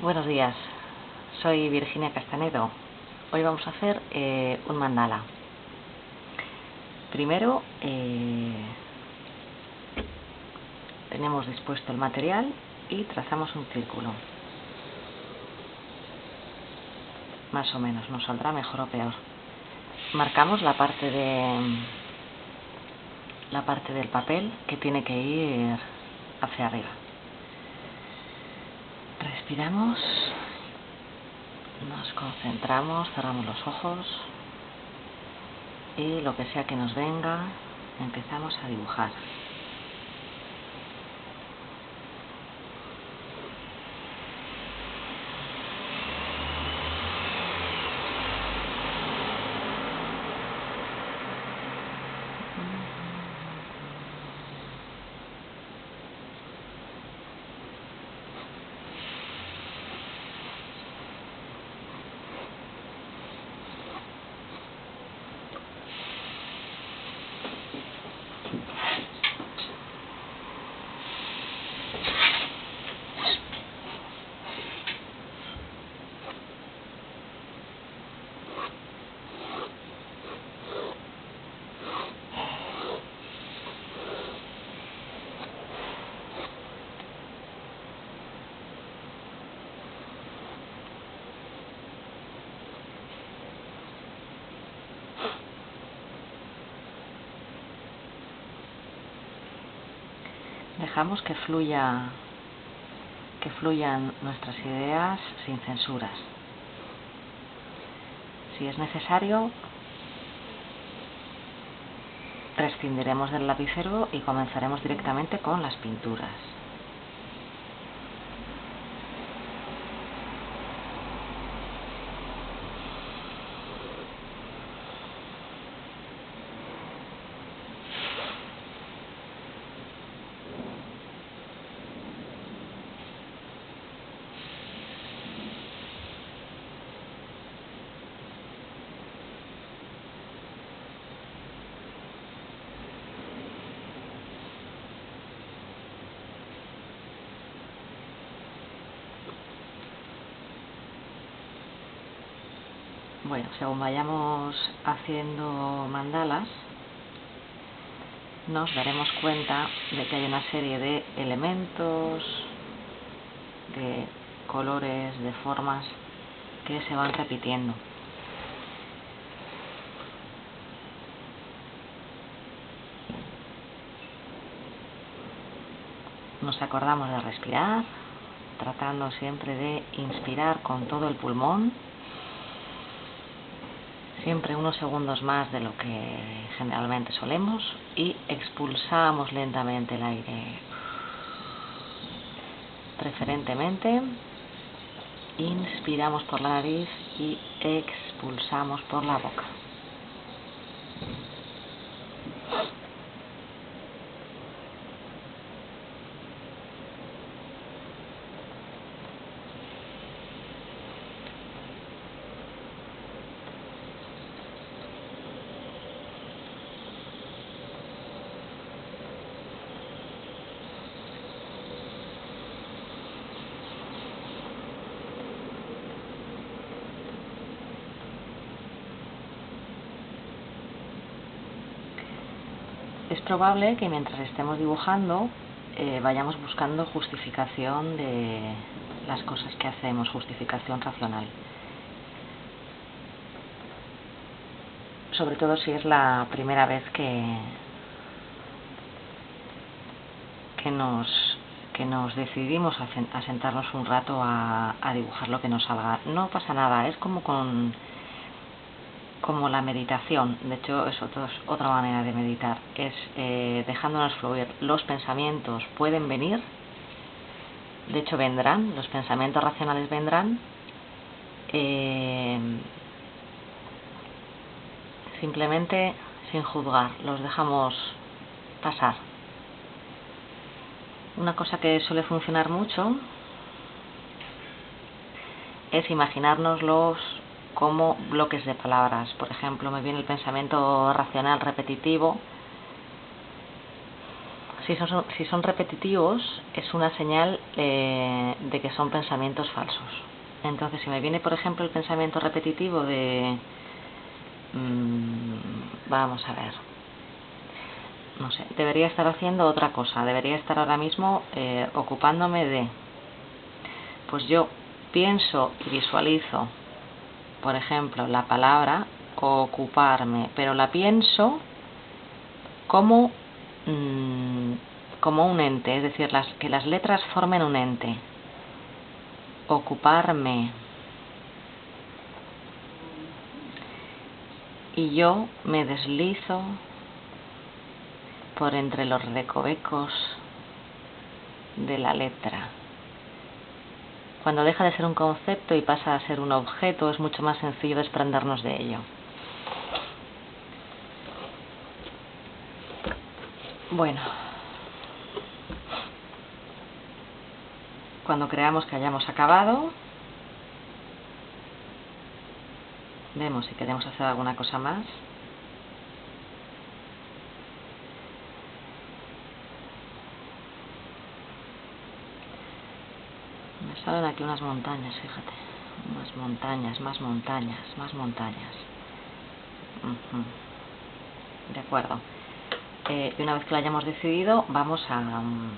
Buenos días, soy Virginia Castanedo. Hoy vamos a hacer eh, un mandala. Primero eh, tenemos dispuesto el material y trazamos un círculo. Más o menos, nos saldrá mejor o peor. Marcamos la parte de la parte del papel que tiene que ir hacia arriba. Respiramos, nos concentramos, cerramos los ojos y lo que sea que nos venga, empezamos a dibujar. Que fluya que fluyan nuestras ideas sin censuras. Si es necesario, prescindiremos del lapicero y comenzaremos directamente con las pinturas. Bueno, según vayamos haciendo mandalas, nos daremos cuenta de que hay una serie de elementos, de colores, de formas que se van repitiendo. Nos acordamos de respirar, tratando siempre de inspirar con todo el pulmón siempre unos segundos más de lo que generalmente solemos y expulsamos lentamente el aire. Preferentemente inspiramos por la nariz y expulsamos por la boca. es probable que mientras estemos dibujando eh, vayamos buscando justificación de las cosas que hacemos, justificación racional. Sobre todo si es la primera vez que, que, nos, que nos decidimos a, sentarnos un rato a dibujar lo que nos salga. No pasa nada, es como con como la meditación, de hecho es otra manera de meditar, es eh, dejándonos fluir. Los pensamientos pueden venir, de hecho vendrán, los pensamientos racionales vendrán, eh, simplemente sin juzgar, los dejamos pasar. Una cosa que suele funcionar mucho es imaginárnoslos como bloques de palabras. Por ejemplo, me viene el pensamiento racional repetitivo. Si son, si son repetitivos, es una señal eh, de que son pensamientos falsos. Entonces, si me viene, por ejemplo, el pensamiento repetitivo de... Mmm, vamos a ver. No sé, debería estar haciendo otra cosa. Debería estar ahora mismo eh, ocupándome de... Pues yo pienso y visualizo, por ejemplo, la palabra ocuparme, pero la pienso como, mmm, como un ente, es decir, las, que las letras formen un ente. Ocuparme. Y yo me deslizo por entre los recovecos de la letra. Cuando deja de ser un concepto y pasa a ser un objeto, es mucho más sencillo desprendernos de ello. Bueno, cuando creamos que hayamos acabado, vemos si queremos hacer alguna cosa más. Me salen aquí unas montañas, fíjate. Unas montañas, más montañas, más montañas. De acuerdo. Eh, y una vez que lo hayamos decidido, vamos a um,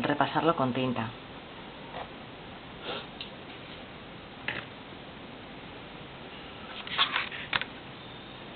repasarlo con tinta.